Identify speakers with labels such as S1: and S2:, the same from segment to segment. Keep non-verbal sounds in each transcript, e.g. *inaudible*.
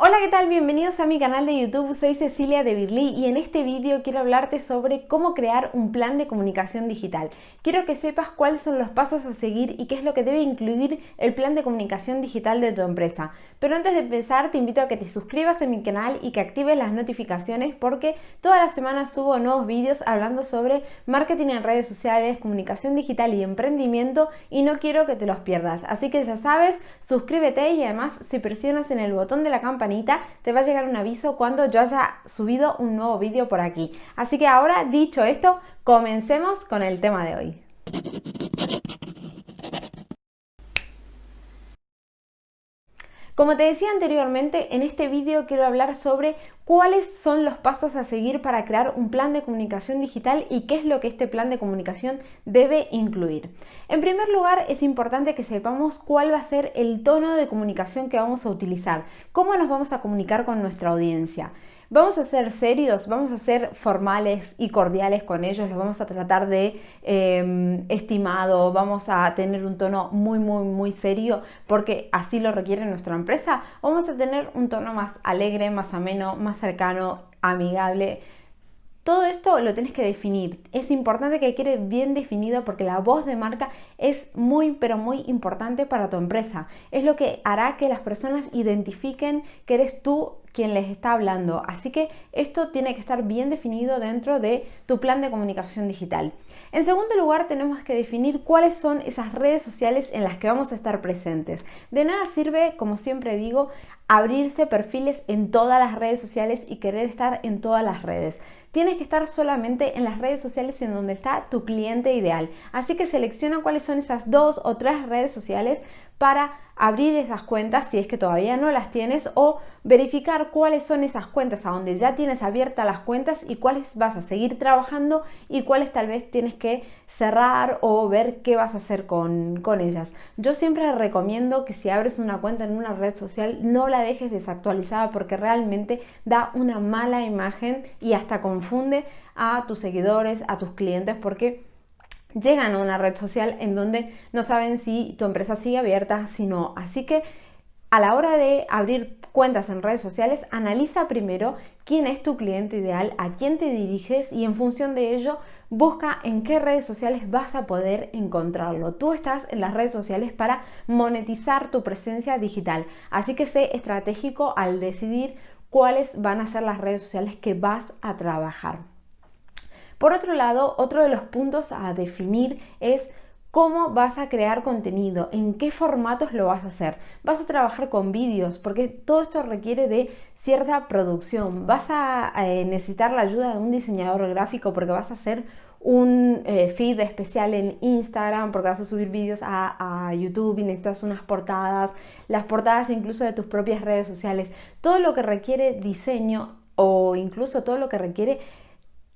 S1: Hola, ¿qué tal? Bienvenidos a mi canal de YouTube, soy Cecilia de Birly y en este vídeo quiero hablarte sobre cómo crear un plan de comunicación digital. Quiero que sepas cuáles son los pasos a seguir y qué es lo que debe incluir el plan de comunicación digital de tu empresa. Pero antes de empezar te invito a que te suscribas a mi canal y que actives las notificaciones porque todas las semanas subo nuevos vídeos hablando sobre marketing en redes sociales, comunicación digital y emprendimiento y no quiero que te los pierdas. Así que ya sabes, suscríbete y además si presionas en el botón de la campana te va a llegar un aviso cuando yo haya subido un nuevo vídeo por aquí. Así que ahora, dicho esto, comencemos con el tema de hoy. Como te decía anteriormente, en este vídeo quiero hablar sobre cuáles son los pasos a seguir para crear un plan de comunicación digital y qué es lo que este plan de comunicación debe incluir. En primer lugar, es importante que sepamos cuál va a ser el tono de comunicación que vamos a utilizar, cómo nos vamos a comunicar con nuestra audiencia. Vamos a ser serios, vamos a ser formales y cordiales con ellos, los vamos a tratar de em, estimado, vamos a tener un tono muy, muy, muy serio porque así lo requiere nuestra empresa. Vamos a tener un tono más alegre, más ameno, más cercano, amigable. Todo esto lo tienes que definir. Es importante que quede bien definido porque la voz de marca es muy, pero muy importante para tu empresa. Es lo que hará que las personas identifiquen que eres tú quien les está hablando. Así que esto tiene que estar bien definido dentro de tu plan de comunicación digital. En segundo lugar, tenemos que definir cuáles son esas redes sociales en las que vamos a estar presentes. De nada sirve, como siempre digo, abrirse perfiles en todas las redes sociales y querer estar en todas las redes. Tienes que estar solamente en las redes sociales en donde está tu cliente ideal. Así que selecciona cuáles son esas dos o tres redes sociales para abrir esas cuentas si es que todavía no las tienes o verificar cuáles son esas cuentas a donde ya tienes abiertas las cuentas y cuáles vas a seguir trabajando y cuáles tal vez tienes que cerrar o ver qué vas a hacer con, con ellas. Yo siempre recomiendo que si abres una cuenta en una red social no la dejes desactualizada porque realmente da una mala imagen y hasta confunde a tus seguidores, a tus clientes porque llegan a una red social en donde no saben si tu empresa sigue abierta, si no. Así que a la hora de abrir cuentas en redes sociales, analiza primero quién es tu cliente ideal, a quién te diriges y en función de ello busca en qué redes sociales vas a poder encontrarlo. Tú estás en las redes sociales para monetizar tu presencia digital, así que sé estratégico al decidir cuáles van a ser las redes sociales que vas a trabajar. Por otro lado, otro de los puntos a definir es cómo vas a crear contenido, en qué formatos lo vas a hacer. Vas a trabajar con vídeos, porque todo esto requiere de cierta producción. Vas a eh, necesitar la ayuda de un diseñador gráfico porque vas a hacer un eh, feed especial en Instagram porque vas a subir vídeos a, a, YouTube y necesitas unas portadas, las portadas incluso de tus propias redes sociales, todo lo que requiere diseño o incluso todo lo que requiere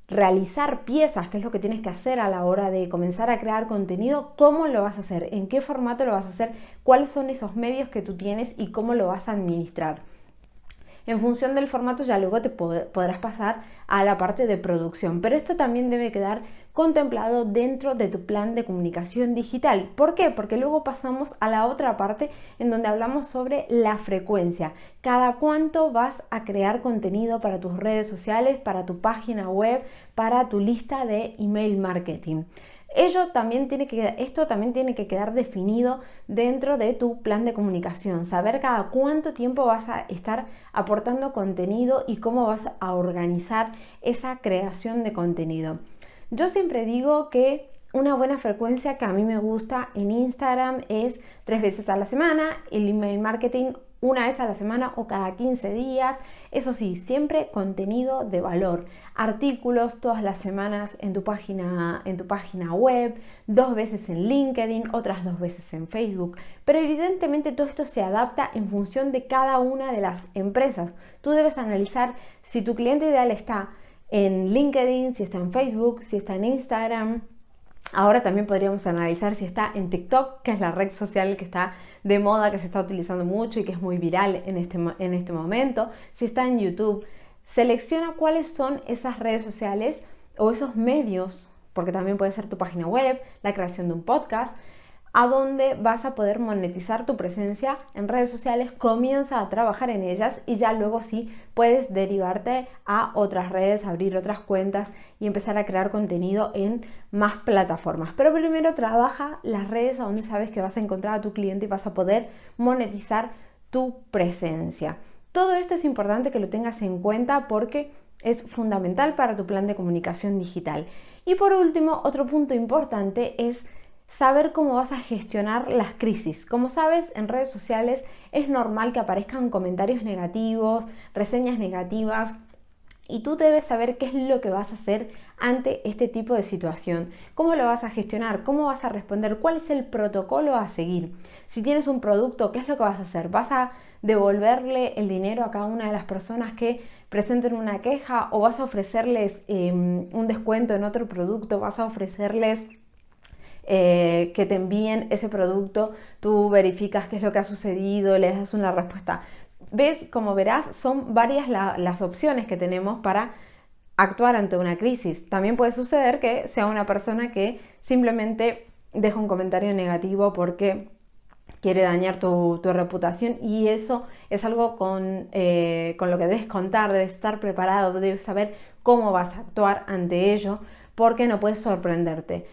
S1: realizar piezas, que es lo que tienes que hacer a la hora de comenzar a crear contenido, cómo lo vas a hacer, en qué formato lo vas a hacer, cuáles son esos medios que tú tienes y cómo lo vas a administrar. En función del formato ya luego te podrás pasar a la parte de producción, pero esto también debe quedar contemplado dentro de tu plan de comunicación digital. ¿Por qué? Porque luego pasamos a la otra parte en donde hablamos sobre la frecuencia. Cada cuánto vas a crear contenido para tus redes sociales, para tu página web, para tu lista de email marketing. Ello también tiene que, esto también tiene que quedar definido dentro de tu plan de comunicación, saber cada cuánto tiempo vas a estar aportando contenido y cómo vas a organizar esa creación de contenido. Yo siempre digo que una buena frecuencia que a mí me gusta en Instagram es tres veces a la semana, el email marketing una vez a la semana o cada 15 días. Eso sí, siempre contenido de valor. Artículos todas las semanas en tu página, en tu página web, dos veces en LinkedIn, otras dos veces en Facebook. Pero evidentemente todo esto se adapta en función de cada una de las empresas. Tú debes analizar si tu cliente ideal está en LinkedIn, si está en Facebook, si está en Instagram, Ahora también podríamos analizar si está en TikTok, que es la red social que está de moda, que se está utilizando mucho y que es muy viral en este, en este momento. Si está en YouTube, selecciona cuáles son esas redes sociales o esos medios, porque también puede ser tu página web, la creación de un podcast, a dónde vas a poder monetizar tu presencia en redes sociales, comienza a trabajar en ellas y ya luego sí puedes derivarte a otras redes, abrir otras cuentas y empezar a crear contenido en más plataformas. Pero primero trabaja las redes a donde sabes que vas a encontrar a tu cliente y vas a poder monetizar tu presencia. Todo esto es importante que lo tengas en cuenta porque es fundamental para tu plan de comunicación digital. Y por último, otro punto importante es saber cómo vas a gestionar las crisis. Como sabes, en redes sociales es normal que aparezcan comentarios negativos, reseñas negativas, y tú debes saber qué es lo que vas a hacer ante este tipo de situación, cómo lo vas a gestionar, cómo vas a responder, cuál es el protocolo a seguir. Si tienes un producto, ¿qué es lo que vas a hacer? ¿Vas a devolverle el dinero a cada una de las personas que presenten una queja o vas a ofrecerles em, un descuento en otro producto, vas a ofrecerles eh, que te envíen ese producto, tú verificas qué es lo que ha sucedido, le das una respuesta. Ves, como verás, son varias las opciones que tenemos para actuar ante una crisis. También puede suceder que sea una persona que simplemente deja un comentario negativo porque quiere dañar tu, reputación y eso es algo con, eh, con lo que debes contar, debes estar preparado, debes saber cómo vas a actuar ante ello porque no puedes sorprenderte.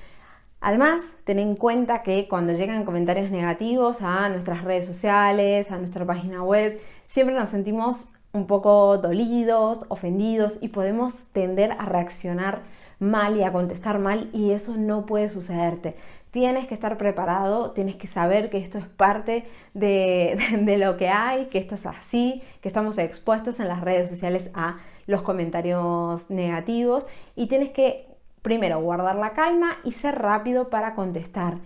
S1: Además, ten en cuenta que cuando llegan comentarios negativos a nuestras redes sociales, a nuestra página web, siempre nos sentimos un poco dolidos, ofendidos y podemos tender a reaccionar mal y a contestar mal y eso no puede sucederte. Tienes que estar preparado, tienes que saber que esto es parte de, *laughs* lo que hay, que esto es así, que estamos expuestos en las redes sociales a los comentarios negativos y tienes que primero, guardar la calma y ser rápido para contestar.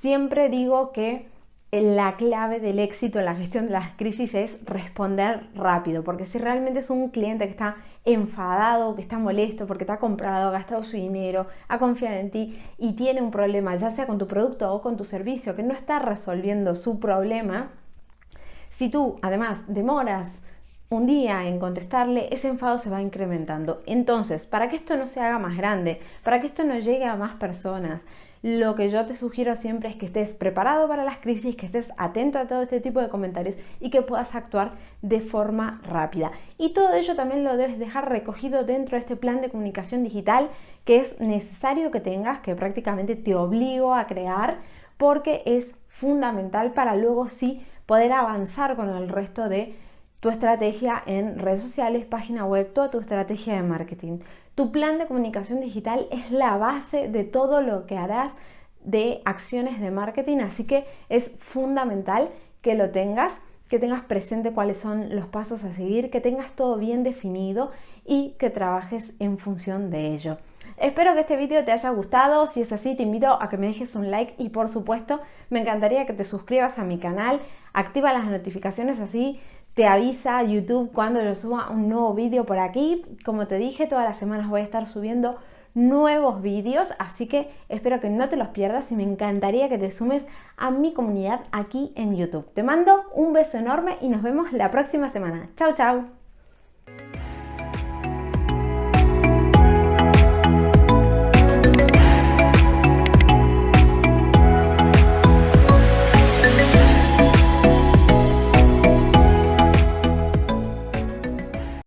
S1: Siempre digo que la clave del éxito en la gestión de las crisis es responder rápido, porque si realmente es un cliente que está enfadado, que está molesto porque te ha comprado, ha gastado su dinero, ha confiado en ti y tiene un problema, ya sea con tu producto o con tu servicio, que no está resolviendo su problema, si tú además demoras un día en contestarle, ese enfado se va incrementando. Entonces, para que esto no se haga más grande, para que esto no llegue a más personas, lo que yo te sugiero siempre es que estés preparado para las crisis, que estés atento a todo este tipo de comentarios y que puedas actuar de forma rápida. Y todo ello también lo debes dejar recogido dentro de este plan de comunicación digital que es necesario que tengas, que prácticamente te obligo a crear porque es fundamental para luego sí poder avanzar con el resto de tu estrategia en redes sociales, página web, toda tu estrategia de marketing. Tu plan de comunicación digital es la base de todo lo que harás de acciones de marketing, así que es fundamental que lo tengas, que tengas presente cuáles son los pasos a seguir, que tengas todo bien definido y que trabajes en función de ello. Espero que este vídeo te haya gustado, si es así te invito a que me dejes un like y por supuesto me encantaría que te suscribas a mi canal, activa las notificaciones así te avisa YouTube cuando yo suba un nuevo vídeo por aquí. Como te dije, todas las semanas voy a estar subiendo nuevos vídeos, así que espero que no te los pierdas y me encantaría que te sumes a mi comunidad aquí en YouTube. Te mando un beso enorme y nos vemos la próxima semana. Chao, chao.